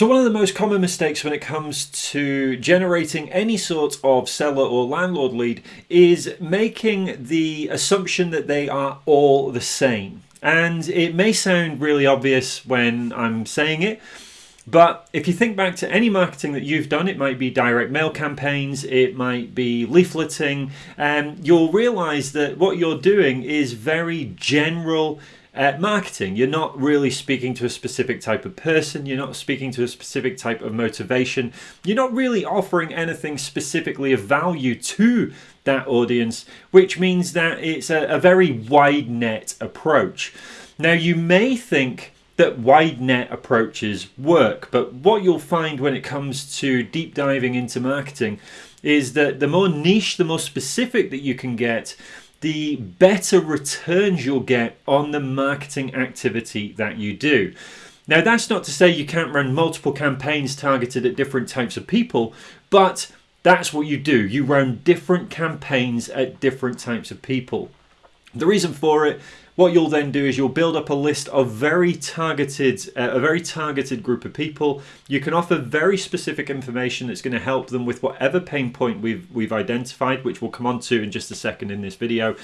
So one of the most common mistakes when it comes to generating any sort of seller or landlord lead is making the assumption that they are all the same. And it may sound really obvious when I'm saying it, but if you think back to any marketing that you've done, it might be direct mail campaigns, it might be leafleting, and um, you'll realize that what you're doing is very general uh, marketing. You're not really speaking to a specific type of person, you're not speaking to a specific type of motivation, you're not really offering anything specifically of value to that audience, which means that it's a, a very wide net approach. Now, you may think that wide net approaches work, but what you'll find when it comes to deep diving into marketing is that the more niche, the more specific that you can get, the better returns you'll get on the marketing activity that you do. Now, that's not to say you can't run multiple campaigns targeted at different types of people, but that's what you do. You run different campaigns at different types of people. The reason for it what you'll then do is you'll build up a list of very targeted, uh, a very targeted group of people. You can offer very specific information that's going to help them with whatever pain point we've we've identified, which we'll come on to in just a second in this video.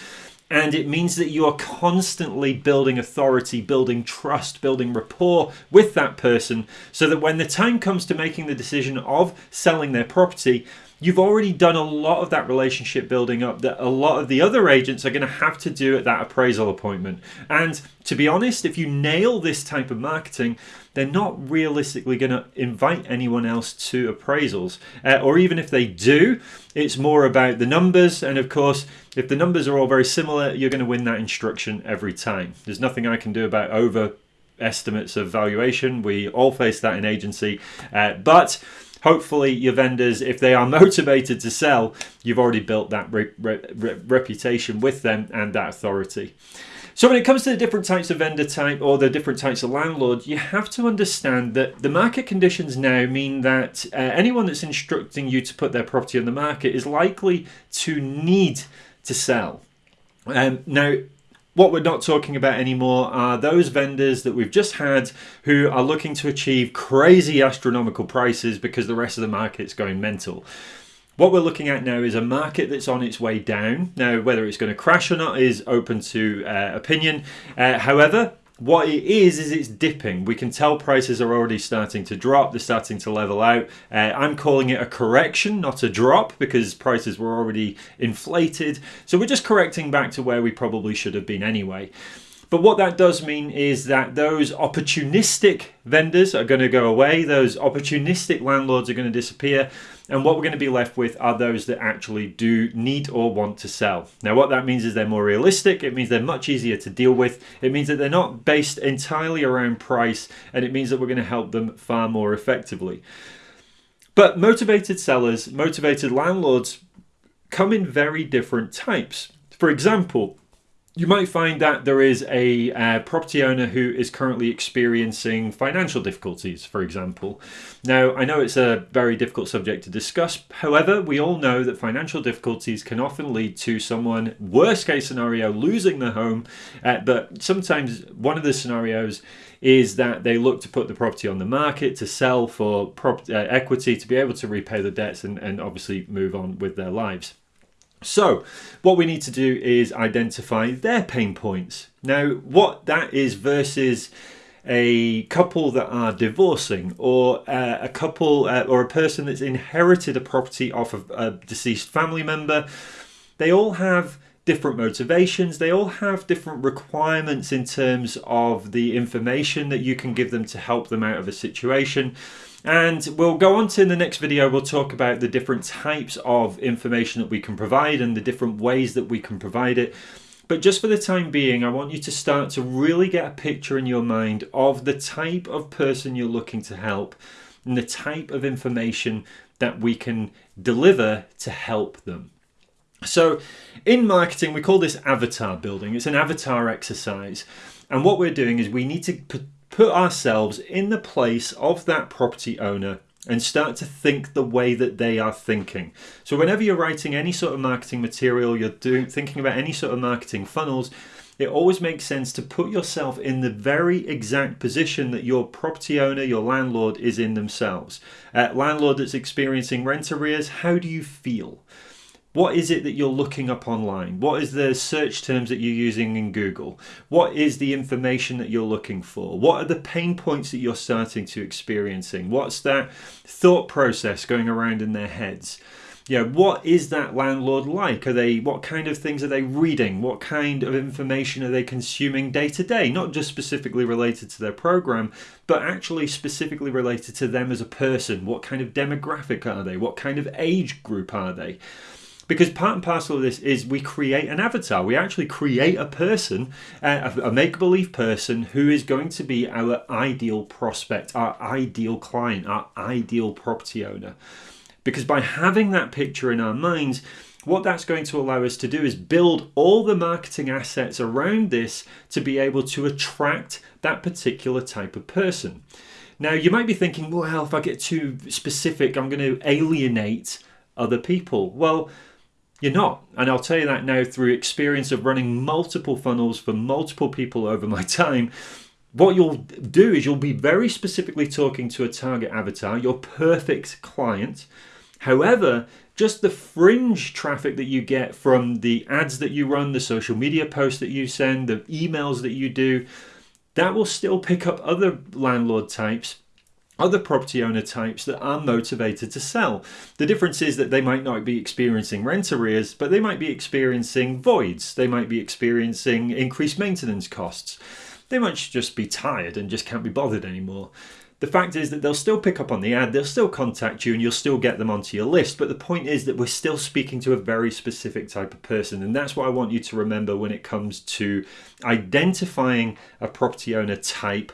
And it means that you are constantly building authority, building trust, building rapport with that person so that when the time comes to making the decision of selling their property, you've already done a lot of that relationship building up that a lot of the other agents are going to have to do at that appraisal appointment. And to be honest, if you nail this type of marketing, they're not realistically going to invite anyone else to appraisals. Uh, or even if they do, it's more about the numbers. And of course, if the numbers are all very similar, you're going to win that instruction every time. There's nothing I can do about over estimates of valuation. We all face that in agency. Uh, but hopefully your vendors if they are motivated to sell you've already built that re re reputation with them and that authority. So when it comes to the different types of vendor type or the different types of landlord you have to understand that the market conditions now mean that uh, anyone that's instructing you to put their property on the market is likely to need to sell. Um, now what we're not talking about anymore are those vendors that we've just had who are looking to achieve crazy astronomical prices because the rest of the market's going mental. What we're looking at now is a market that's on its way down. Now, whether it's going to crash or not is open to uh, opinion. Uh, however, what it is is it's dipping. We can tell prices are already starting to drop. They're starting to level out. Uh, i'm calling it a correction not a drop because prices were already inflated. So we're just correcting back to where we probably should have been anyway but what that does mean is that those opportunistic vendors are going to go away, those opportunistic landlords are going to disappear, and what we're going to be left with are those that actually do need or want to sell. Now, what that means is they're more realistic, it means they're much easier to deal with, it means that they're not based entirely around price, and it means that we're going to help them far more effectively. But motivated sellers, motivated landlords come in very different types. For example, you might find that there is a uh, property owner who is currently experiencing financial difficulties, for example. Now, I know it's a very difficult subject to discuss. However, we all know that financial difficulties can often lead to someone, worst case scenario, losing their home. Uh, but sometimes one of the scenarios is that they look to put the property on the market to sell for uh, equity to be able to repay the debts and, and obviously move on with their lives. So what we need to do is identify their pain points. Now what that is versus a couple that are divorcing or uh, a couple uh, or a person that's inherited a property off of a deceased family member, they all have different motivations. They all have different requirements in terms of the information that you can give them to help them out of a situation. And we'll go on to in the next video, we'll talk about the different types of information that we can provide and the different ways that we can provide it. But just for the time being, I want you to start to really get a picture in your mind of the type of person you're looking to help and the type of information that we can deliver to help them. So in marketing, we call this avatar building. It's an avatar exercise. And what we're doing is we need to put ourselves in the place of that property owner and start to think the way that they are thinking. So whenever you're writing any sort of marketing material, you're doing thinking about any sort of marketing funnels, it always makes sense to put yourself in the very exact position that your property owner, your landlord, is in themselves. Uh, landlord that's experiencing rent arrears, how do you feel? What is it that you're looking up online? What is the search terms that you're using in Google? What is the information that you're looking for? What are the pain points that you're starting to experiencing? What's that thought process going around in their heads? Yeah, what is that landlord like? Are they what kind of things are they reading? What kind of information are they consuming day to day? Not just specifically related to their program, but actually specifically related to them as a person. What kind of demographic are they? What kind of age group are they? Because part and parcel of this is we create an avatar. We actually create a person, uh, a, a make believe person who is going to be our ideal prospect, our ideal client, our ideal property owner. Because by having that picture in our minds, what that's going to allow us to do is build all the marketing assets around this to be able to attract that particular type of person. Now, you might be thinking, well, if I get too specific, I'm going to alienate other people. Well, you're not. And I'll tell you that now through experience of running multiple funnels for multiple people over my time what you'll do is you'll be very specifically talking to a target avatar, your perfect client, However, just the fringe traffic that you get from the ads that you run, the social media posts that you send, the emails that you do, that will still pick up other landlord types other property owner types that are motivated to sell. The difference is that they might not be experiencing rent arrears, but they might be experiencing voids. They might be experiencing increased maintenance costs. They might just be tired and just can't be bothered anymore the fact is that they'll still pick up on the ad, they'll still contact you, and you'll still get them onto your list. But the point is that we're still speaking to a very specific type of person. And that's what I want you to remember when it comes to identifying a property owner type,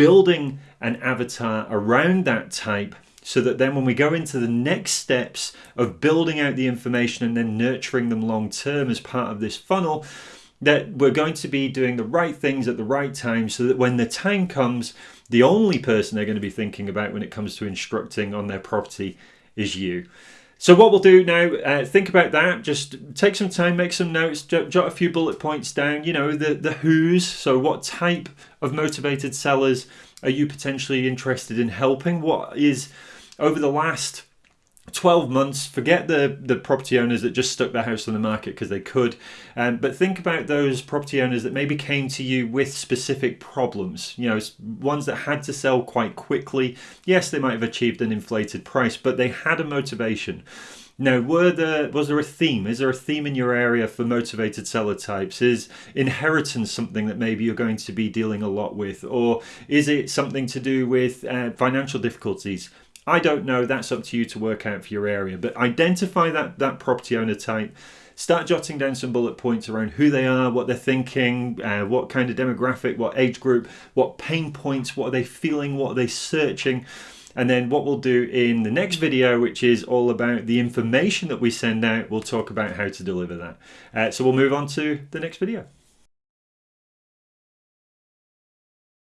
building an avatar around that type. So that then, when we go into the next steps of building out the information and then nurturing them long term as part of this funnel, that we're going to be doing the right things at the right time so that when the time comes, the only person they're going to be thinking about when it comes to instructing on their property is you. So what we'll do now, uh, think about that. Just take some time, make some notes, jot, jot a few bullet points down. You know the the who's. So what type of motivated sellers are you potentially interested in helping? What is over the last 12 months forget the the property owners that just stuck their house on the market because they could um, but think about those property owners that maybe came to you with specific problems you know ones that had to sell quite quickly yes they might have achieved an inflated price but they had a motivation now, were there was there a theme? Is there a theme in your area for motivated seller types? Is inheritance something that maybe you're going to be dealing a lot with, or is it something to do with uh, financial difficulties? I don't know. That's up to you to work out for your area. But identify that, that property owner type. Start jotting down some bullet points around who they are, what they're thinking, uh, what kind of demographic, what age group, what pain points, what are they feeling, what are they searching. And then what we'll do in the next video, which is all about the information that we send out, we'll talk about how to deliver that. Uh, so we'll move on to the next video.